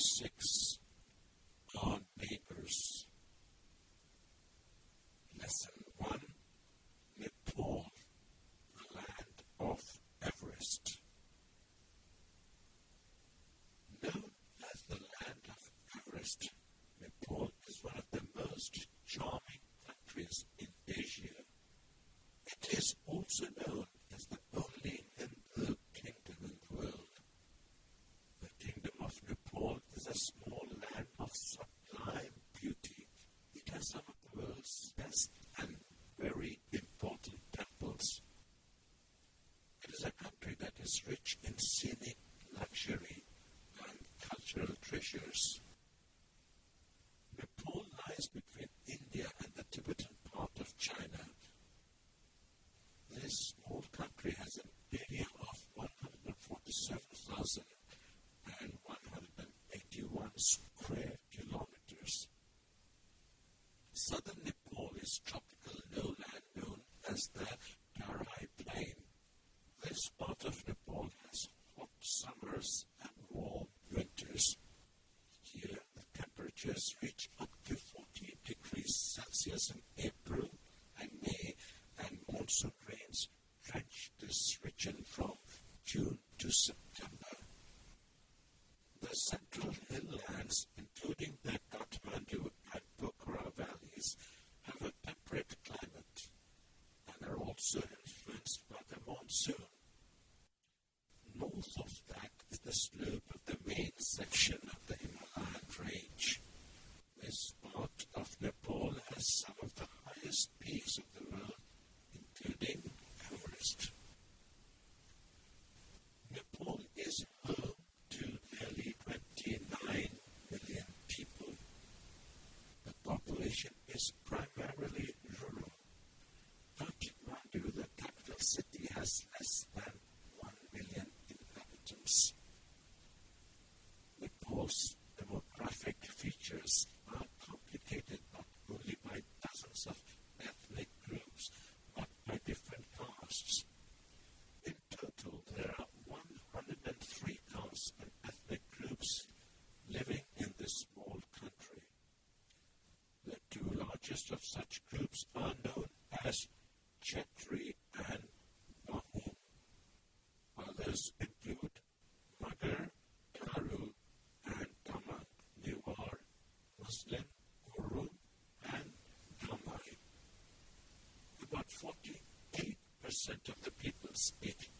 sick. past that. list of such groups are known as Chetri and Mahum. Others include Magar, Tharu, and Tamang Newar, Muslim, Guru, and Tamai. About 48% of the people speak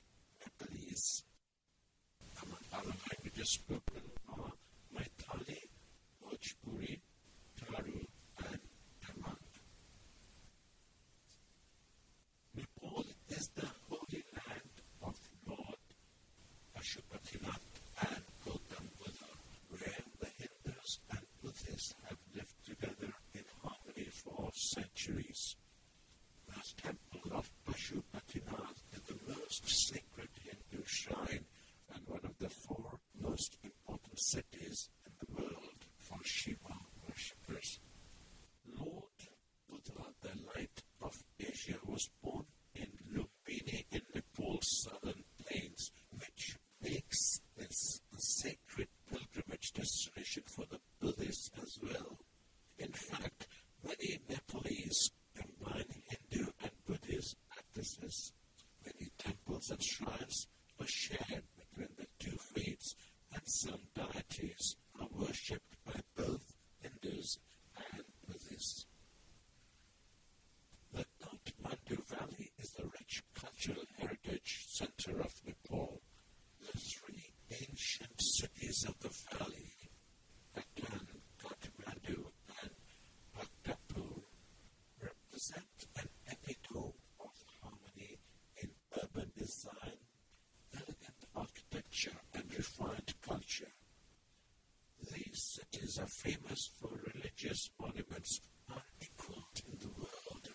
places are famous for religious monuments are equal in the world.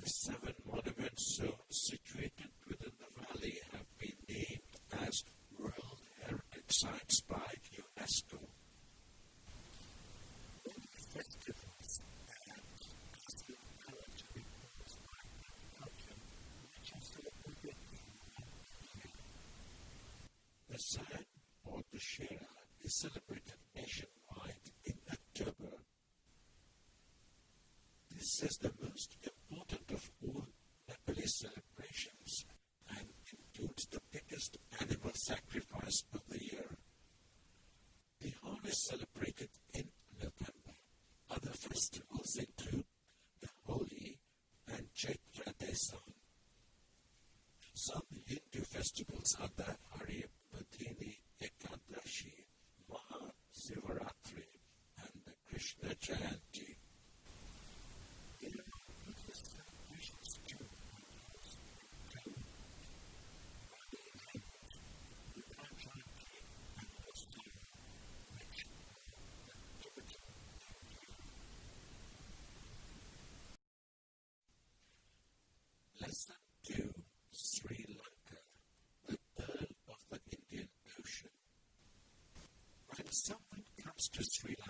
The seven monuments so situated within the valley have been named as World Heritage Sites by UNESCO. The site or the shera is celebrated Prasada Hari Patini Ekadashi, Maha Sivaratri, and Krishna Jayanti. someone comes to Sri Lanka,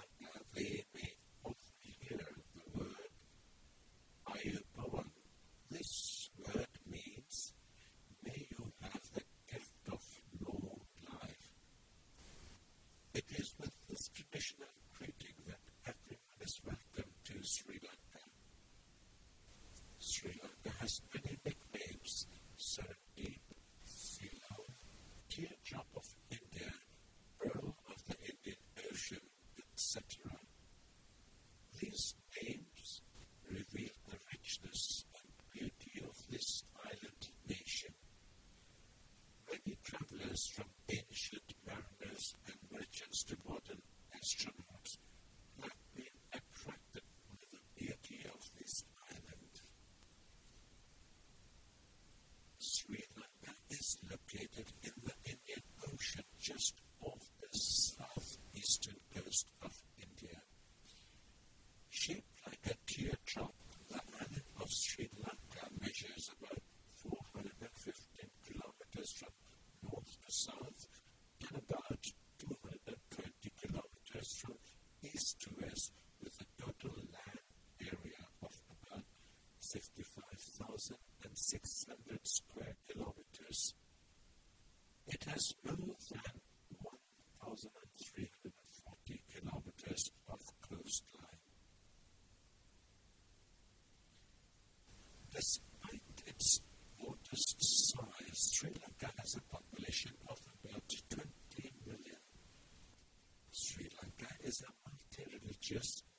Yes.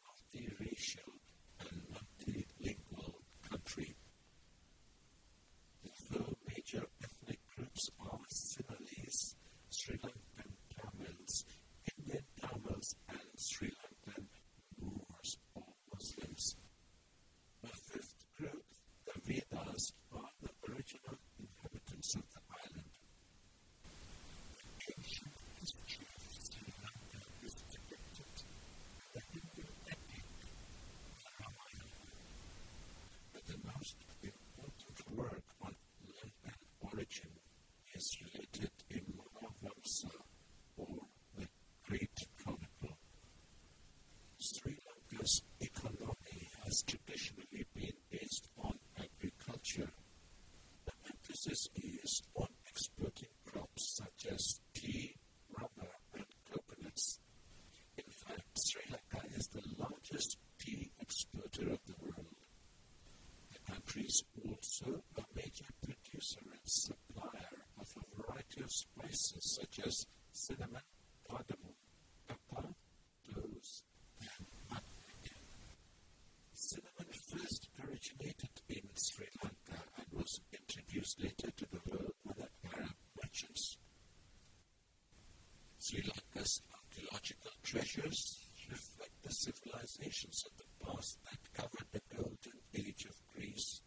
as archaeological treasures reflect the civilizations of the past that covered the golden age of Greece,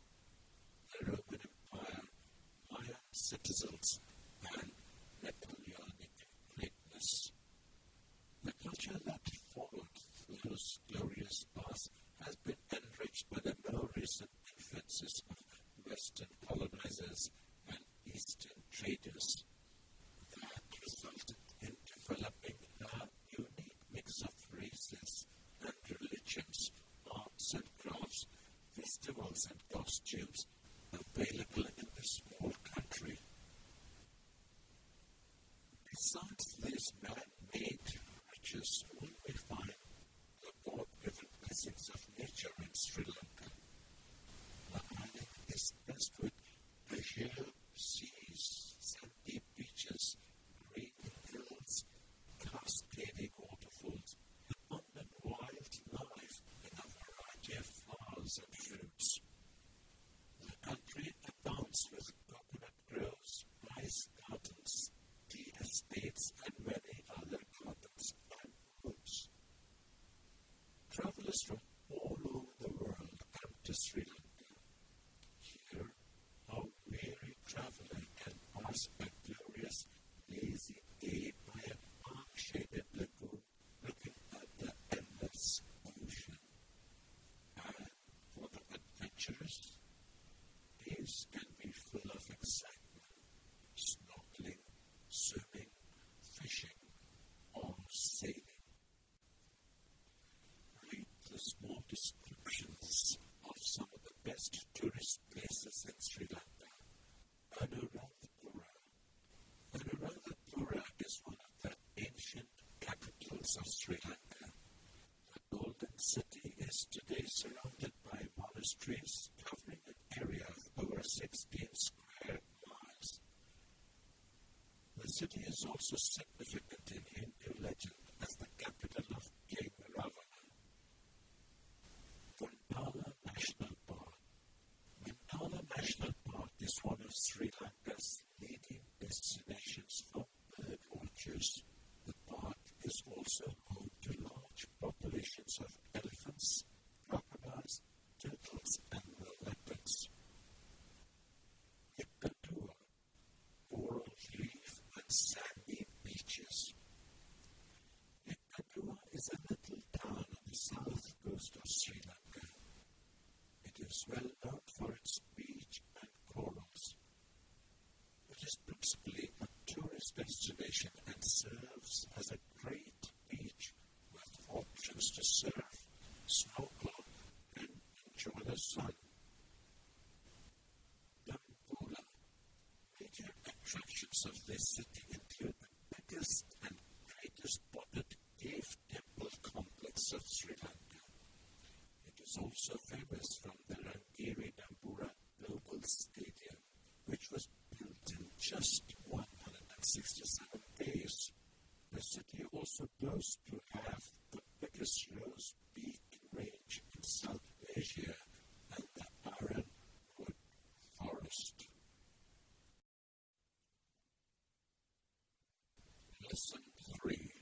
the Roman Empire, Maya citizens, and Napoleonic greatness. The culture that followed those glorious past has been enriched by the more recent influences of Western colonizers and Eastern traders. available. adventures, days can be full of excitement, snorkeling, swimming, fishing, or sailing. Read the small descriptions of some of the best tourist places in Sri Lanka. Anuradhapura. Anuradhapura is one of the ancient capitals of Sri Lanka, the golden city streams covering an area of over 16 square miles. The city is also of this city include the biggest and greatest potted cave temple complex of Sri Lanka. It is also famous lesson three.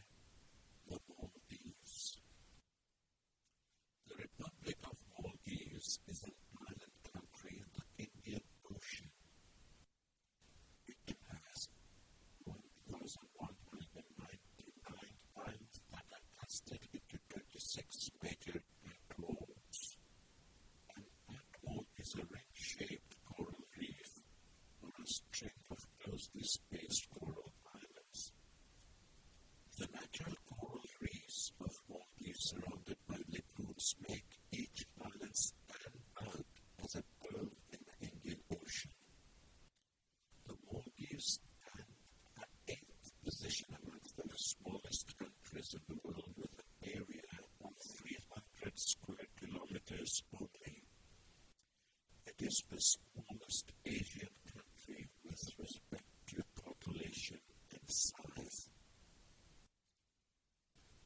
smallest Asian country with respect to population and size.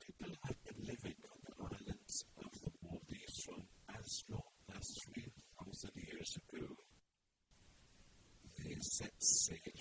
People have been living on the islands of the Maldives from as long as 3,000 years ago. They set sail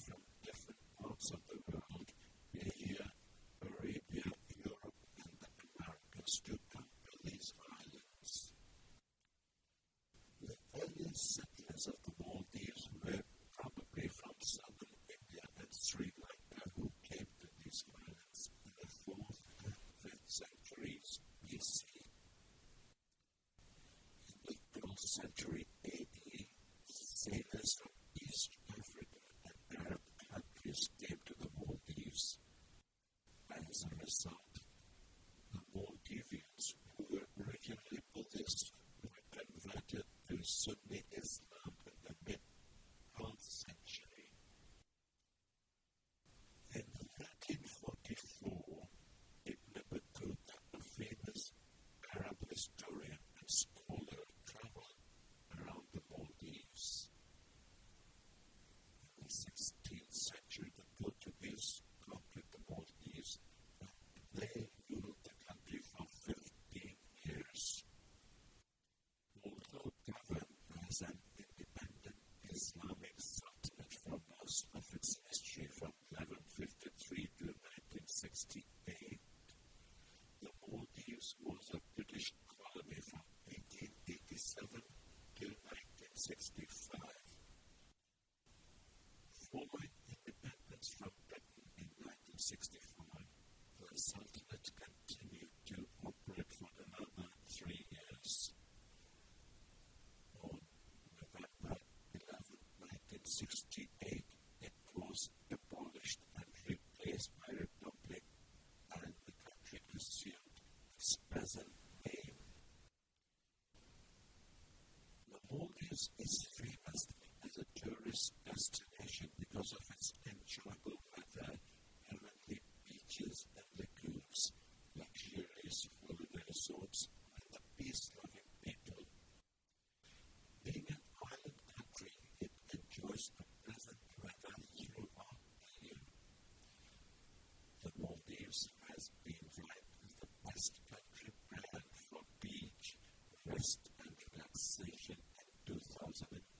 submit 1960s. something.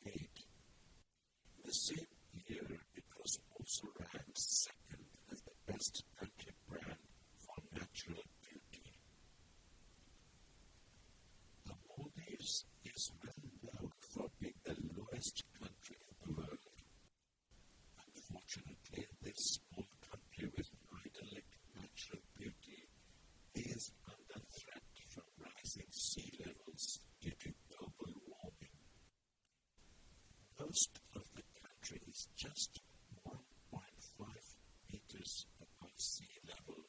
just 1.5 meters above sea level,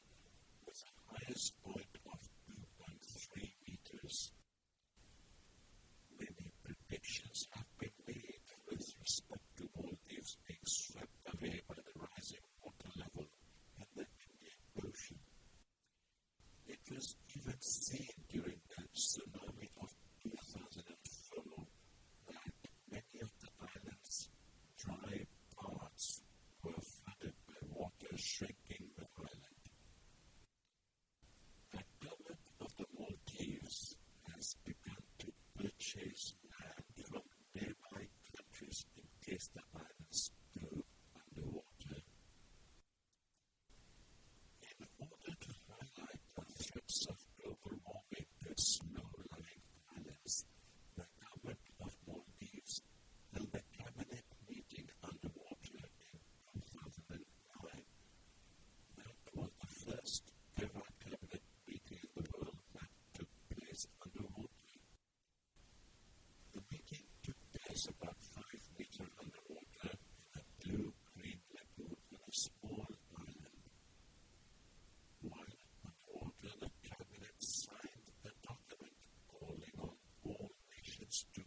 with the highest point of 2.3 meters. Many predictions have been made with respect to Maldives being swept away by the rising water level in the Indian Ocean. It was even seen the islands underwater. In order to highlight the of global warming snow-lying islands, the of cabinet meeting underwater in was the first ever cabinet meeting in the world that took place underwater. The meeting took place about it's too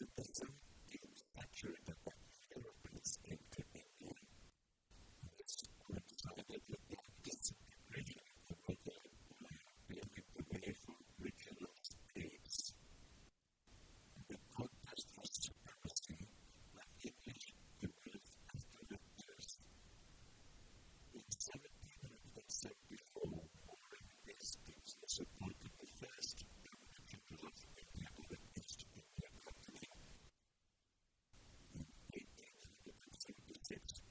entonces tips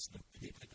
system of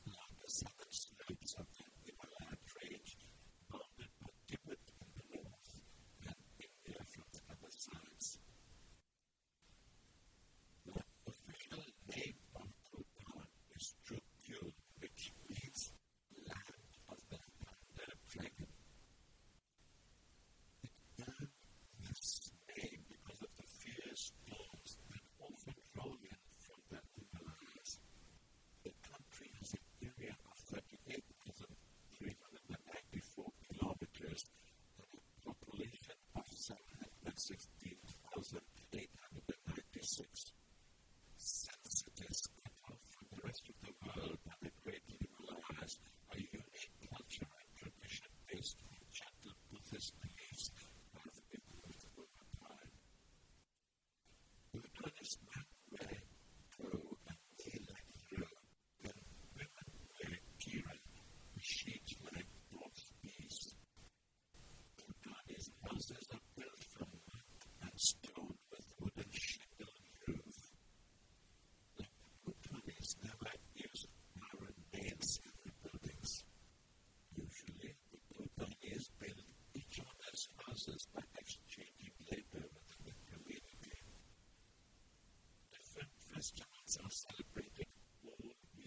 and fauna, which are protected by strict rules. Even anyone found guilty of killing a black-necked crane could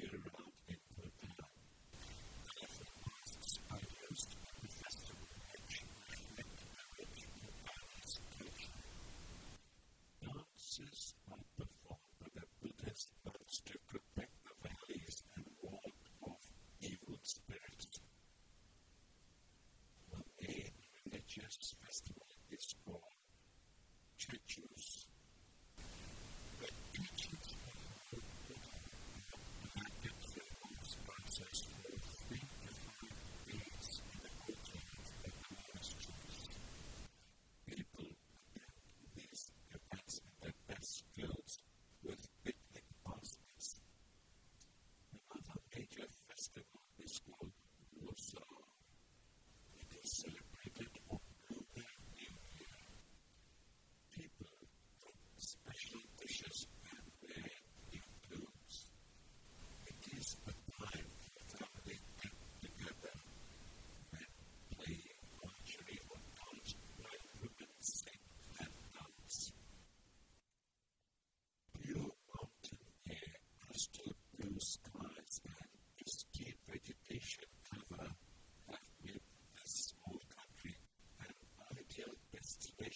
be sentenced to life in prison. The government of Bhutan has taken a number of